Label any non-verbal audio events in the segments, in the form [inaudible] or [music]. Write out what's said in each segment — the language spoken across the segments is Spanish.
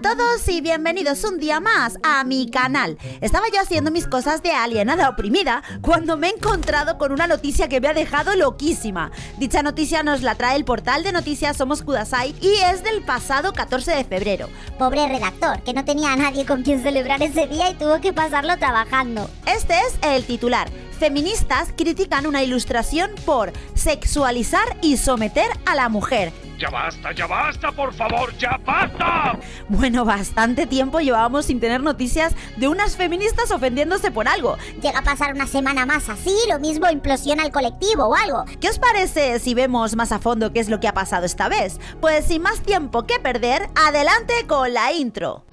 a todos y bienvenidos un día más a mi canal. Estaba yo haciendo mis cosas de alienada oprimida cuando me he encontrado con una noticia que me ha dejado loquísima. Dicha noticia nos la trae el portal de noticias Somos Kudasai y es del pasado 14 de febrero. Pobre redactor, que no tenía a nadie con quien celebrar ese día y tuvo que pasarlo trabajando. Este es el titular. Feministas critican una ilustración por sexualizar y someter a la mujer. ¡Ya basta, ya basta, por favor, ya basta! Bueno, bastante tiempo llevábamos sin tener noticias de unas feministas ofendiéndose por algo. Llega a pasar una semana más así, lo mismo implosiona el colectivo o algo. ¿Qué os parece si vemos más a fondo qué es lo que ha pasado esta vez? Pues sin más tiempo que perder, adelante con la intro.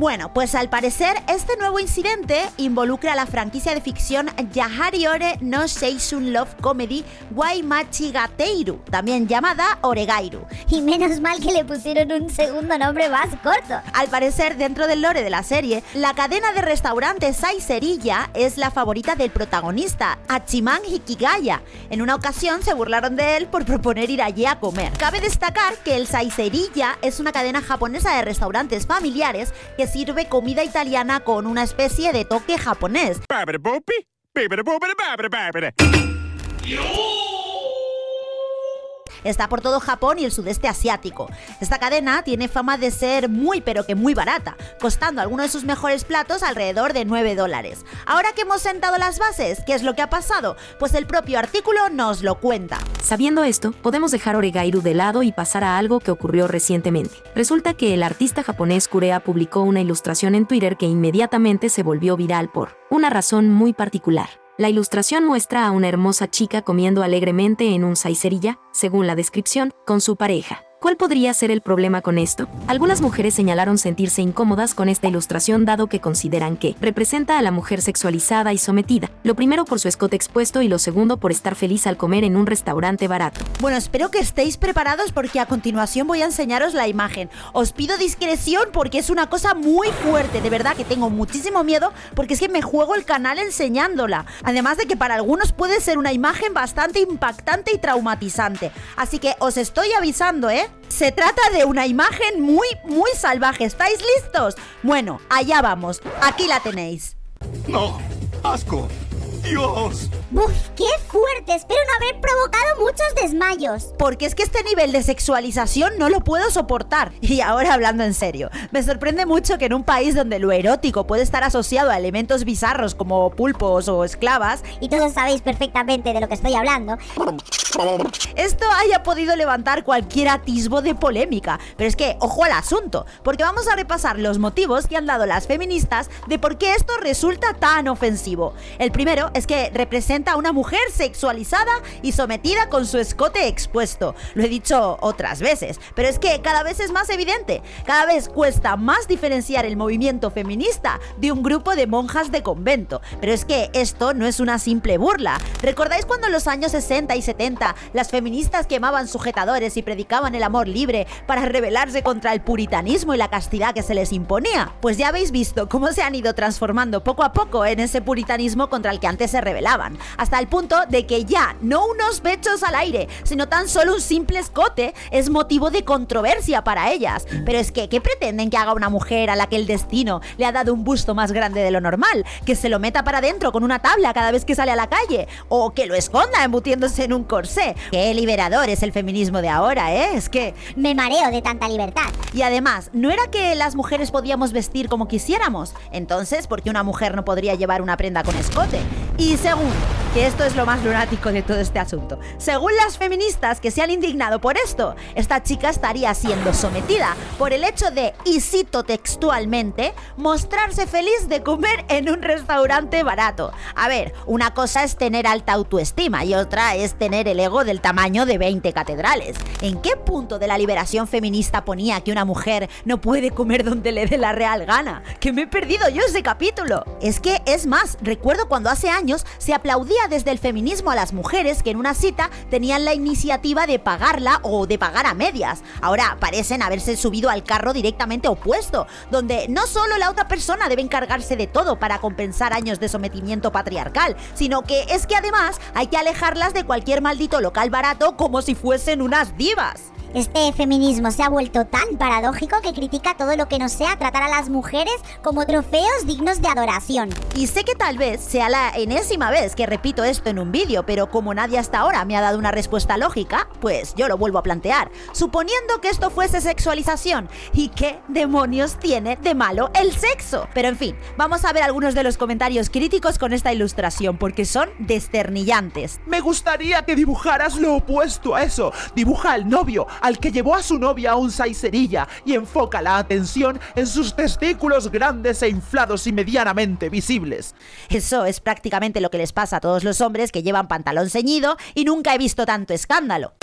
Bueno, pues al parecer este nuevo incidente involucra a la franquicia de ficción Yahariore no Seishun Love Comedy Waimachigateiru, también llamada Oregairu. Y menos mal que le pusieron un segundo nombre más corto. Al parecer, dentro del lore de la serie, la cadena de restaurantes Saiserilla es la favorita del protagonista, Hachiman Hikigaya. En una ocasión se burlaron de él por proponer ir allí a comer. Cabe destacar que el Saiserilla es una cadena japonesa de restaurantes familiares que sirve comida italiana con una especie de toque japonés. Está por todo Japón y el sudeste asiático. Esta cadena tiene fama de ser muy pero que muy barata, costando algunos de sus mejores platos alrededor de 9 dólares. Ahora que hemos sentado las bases, ¿qué es lo que ha pasado? Pues el propio artículo nos lo cuenta. Sabiendo esto, podemos dejar Oregairu de lado y pasar a algo que ocurrió recientemente. Resulta que el artista japonés Kurea publicó una ilustración en Twitter que inmediatamente se volvió viral por una razón muy particular. La ilustración muestra a una hermosa chica comiendo alegremente en un saicerilla, según la descripción, con su pareja. ¿Cuál podría ser el problema con esto? Algunas mujeres señalaron sentirse incómodas con esta ilustración dado que consideran que representa a la mujer sexualizada y sometida, lo primero por su escote expuesto y lo segundo por estar feliz al comer en un restaurante barato. Bueno, espero que estéis preparados porque a continuación voy a enseñaros la imagen. Os pido discreción porque es una cosa muy fuerte, de verdad que tengo muchísimo miedo porque es que me juego el canal enseñándola. Además de que para algunos puede ser una imagen bastante impactante y traumatizante. Así que os estoy avisando, ¿eh? Se trata de una imagen muy, muy salvaje. ¿Estáis listos? Bueno, allá vamos. Aquí la tenéis. ¡No! ¡Asco! ¡Dios! ¡Buf! ¡Qué fuerte! Espero no haber provocado muchos desmayos. Porque es que este nivel de sexualización no lo puedo soportar. Y ahora hablando en serio, me sorprende mucho que en un país donde lo erótico puede estar asociado a elementos bizarros como pulpos o esclavas, Y todos sabéis perfectamente de lo que estoy hablando. esto haya podido levantar cualquier atisbo de polémica. Pero es que, ojo al asunto, porque vamos a repasar los motivos que han dado las feministas de por qué esto resulta tan ofensivo. El primero es que representa a una mujer sexualizada y sometida con su escote expuesto. Lo he dicho otras veces, pero es que cada vez es más evidente. Cada vez cuesta más diferenciar el movimiento feminista de un grupo de monjas de convento. Pero es que esto no es una simple burla. ¿Recordáis cuando en los años 60 y 70 las feministas quemaban sujetadores y predicaban el amor libre para rebelarse contra el puritanismo y la castidad que se les imponía? Pues ya habéis visto cómo se han ido transformando poco a poco en ese puritanismo contra el que antes se rebelaban, hasta el punto de que ya no unos pechos al aire, sino tan solo un simple escote es motivo de controversia para ellas. Pero es que, ¿qué pretenden que haga una mujer a la que el destino le ha dado un busto más grande de lo normal? ¿Que se lo meta para adentro con una tabla cada vez que sale a la calle? ¿O que lo esconda embutiéndose en un corsé? Qué liberador es el feminismo de ahora, ¿eh? Es que... Me mareo de tanta libertad. Y además, ¿no era que las mujeres podíamos vestir como quisiéramos? Entonces, ¿por qué una mujer no podría llevar una prenda con escote? Y segundo, que esto es lo más lunático de todo este asunto. Según las feministas que se han indignado por esto, esta chica estaría siendo sometida por el hecho de, y cito textualmente, mostrarse feliz de comer en un restaurante barato. A ver, una cosa es tener alta autoestima y otra es tener el ego del tamaño de 20 catedrales. ¿En qué punto de la liberación feminista ponía que una mujer no puede comer donde le dé la real gana? Que me he perdido yo ese capítulo. Es que, es más, recuerdo cuando hace años se aplaudía desde el feminismo a las mujeres que en una cita tenían la iniciativa de pagarla o de pagar a medias. Ahora parecen haberse subido al carro directamente opuesto, donde no solo la otra persona debe encargarse de todo para compensar años de sometimiento patriarcal, sino que es que además hay que alejarlas de cualquier maldito local barato como si fuesen unas divas. Este feminismo se ha vuelto tan paradójico que critica todo lo que no sea tratar a las mujeres como trofeos dignos de adoración. Y sé que tal vez sea la enésima vez que repito esto en un vídeo, pero como nadie hasta ahora me ha dado una respuesta lógica, pues yo lo vuelvo a plantear, suponiendo que esto fuese sexualización. ¿Y qué demonios tiene de malo el sexo? Pero en fin, vamos a ver algunos de los comentarios críticos con esta ilustración, porque son desternillantes. Me gustaría que dibujaras lo opuesto a eso. Dibuja al novio, al que llevó a su novia a un saicerilla y enfoca la atención en sus testículos grandes e inflados y medianamente visibles. Eso es prácticamente lo que les pasa a todos los hombres que llevan pantalón ceñido y nunca he visto tanto escándalo.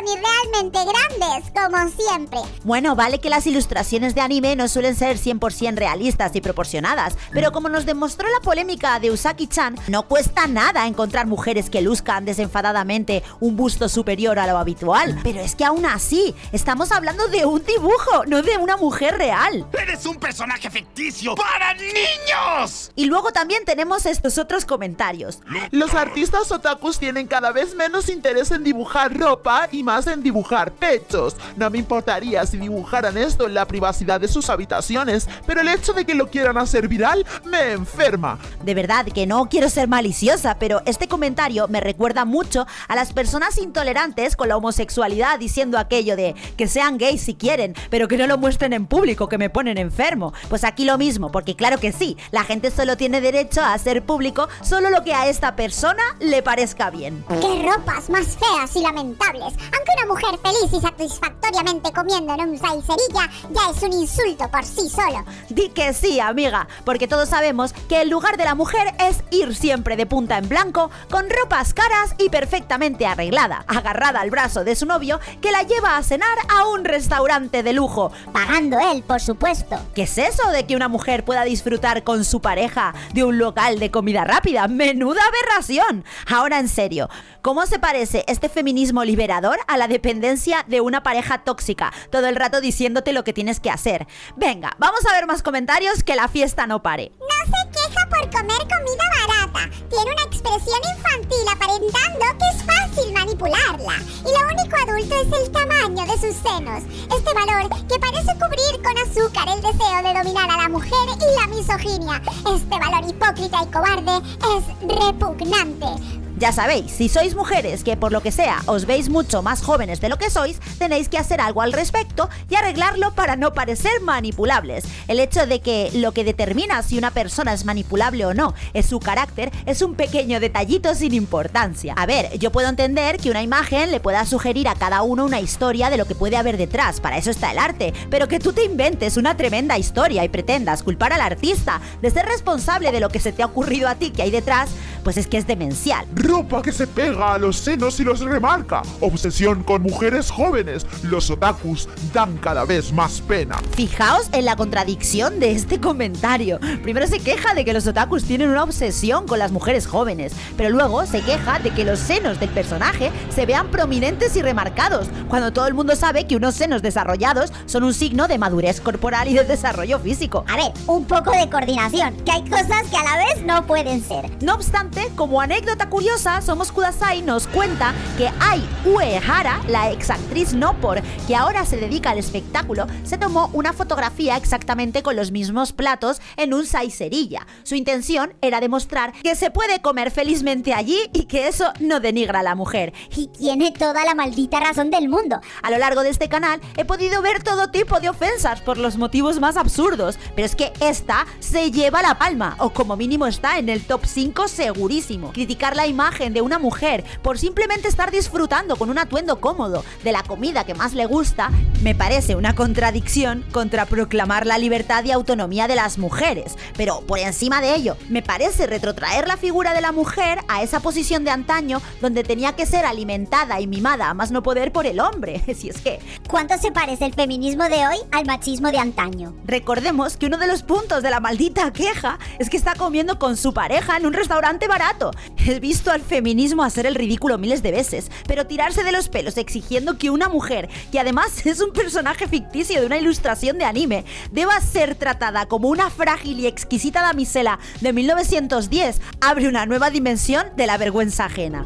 Tetas son irrealmente grandes, como siempre. Bueno, vale que las ilustraciones de anime no suelen ser 100% realistas y proporcionadas, pero como nos demostró la polémica de Usaki-chan, no cuesta nada encontrar mujeres que luzcan desenfadadamente un busto superior a lo habitual. Pero es que aún así, estamos hablando de un dibujo, no de una mujer real. ¡Eres un personaje ficticio para niños! Y luego también tenemos estos otros comentarios. Los artistas otakus tienen cada vez menos interés en dibujar ropa y más en dibujar pechos. No me importaría si dibujaran esto en la privacidad de sus habitaciones, pero el hecho de que lo quieran hacer viral me enferma. De verdad que no quiero ser maliciosa, pero este comentario me recuerda mucho a las personas intolerantes con la homosexualidad diciendo aquello de que sean gays si quieren, pero que no lo muestren en público, que me ponen enfermo. Pues aquí lo mismo, porque claro que sí, la gente solo tiene derecho a hacer público solo lo que a esta persona le parezca bien. ¡Qué ropas más feas y lamentables! Aunque una mujer feliz y satisfactoriamente comiendo en un saicerilla ya es un insulto por sí solo. Di que sí, amiga, porque todos sabemos que el lugar de la mujer es ir siempre de punta en blanco, con ropas caras y perfectamente arreglada, agarrada al brazo de su novio que la lleva a cenar a un restaurante de lujo. Pagando él, por supuesto. ¿Qué es eso de que una mujer pueda disfrutar con su pareja de un local de comida rápida? ¡Menuda aberración! Ahora en serio, ¿cómo se parece este feminismo liberador a la dependencia de una pareja tóxica? Todo el rato diciéndote lo que tienes que hacer. Venga, vamos a ver más comentarios que la fiesta no pare. No se queja por comer comida barata. Tiene una expresión infantil aparentando que es fácil manipularla. Y lo único adulto es el tamaño de sus senos. Este valor que parece cubrir con azúcar el deseo de dominar a la mujer y la misoginia. Este valor hipócrita y cobarde es repugnante. Ya sabéis, si sois mujeres que por lo que sea os veis mucho más jóvenes de lo que sois, tenéis que hacer algo al respecto y arreglarlo para no parecer manipulables. El hecho de que lo que determina si una persona es manipulable o no es su carácter es un pequeño detallito sin importancia. A ver, yo puedo entender que una imagen le pueda sugerir a cada uno una historia de lo que puede haber detrás, para eso está el arte, pero que tú te inventes una tremenda historia y pretendas culpar al artista de ser responsable de lo que se te ha ocurrido a ti que hay detrás, pues es que es demencial. Ropa que se pega a los senos y los remarca. Obsesión con mujeres jóvenes. Los otakus dan cada vez más pena. Fijaos en la contradicción de este comentario. Primero se queja de que los otakus tienen una obsesión con las mujeres jóvenes, pero luego se queja de que los senos del personaje se vean prominentes y remarcados, cuando todo el mundo sabe que unos senos desarrollados son un signo de madurez corporal y de desarrollo físico. A ver, un poco de coordinación, que hay cosas que a la vez no pueden ser. No obstante, como anécdota curiosa, Somos Kudasai nos cuenta que Ai Uehara, la exactriz Nopor, que ahora se dedica al espectáculo, se tomó una fotografía exactamente con los mismos platos en un saicerilla. Su intención era demostrar que se puede comer felizmente allí y que eso no denigra a la mujer. Y tiene toda la maldita razón del mundo. A lo largo de este canal he podido ver todo tipo de ofensas por los motivos más absurdos, pero es que esta se lleva la palma, o como mínimo está en el top 5 seguro segurísimo. Criticar la imagen de una mujer por simplemente estar disfrutando con un atuendo cómodo de la comida que más le gusta, me parece una contradicción contra proclamar la libertad y autonomía de las mujeres. Pero por encima de ello, me parece retrotraer la figura de la mujer a esa posición de antaño donde tenía que ser alimentada y mimada a más no poder por el hombre. [laughs] Si es que... ¿Cuánto se parece el feminismo de hoy al machismo de antaño? Recordemos que uno de los puntos de la maldita queja es que está comiendo con su pareja en un restaurante barato. He visto al feminismo hacer el ridículo miles de veces, pero tirarse de los pelos exigiendo que una mujer, que además [laughs] es un personaje ficticio de una ilustración de anime, deba ser tratada como una frágil y exquisita damisela de 1910, abre una nueva dimensión de la vergüenza ajena.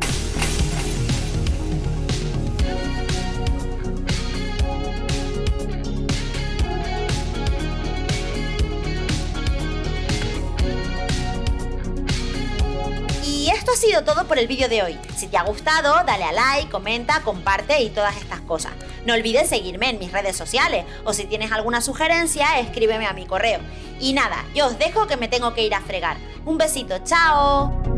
Todo por el vídeo de hoy. Si te ha gustado, dale a like, comenta, comparte y todas estas cosas. No olvides seguirme en mis redes sociales o si tienes alguna sugerencia, escríbeme a mi correo. Y nada, yo os dejo que me tengo que ir a fregar. Un besito, chao.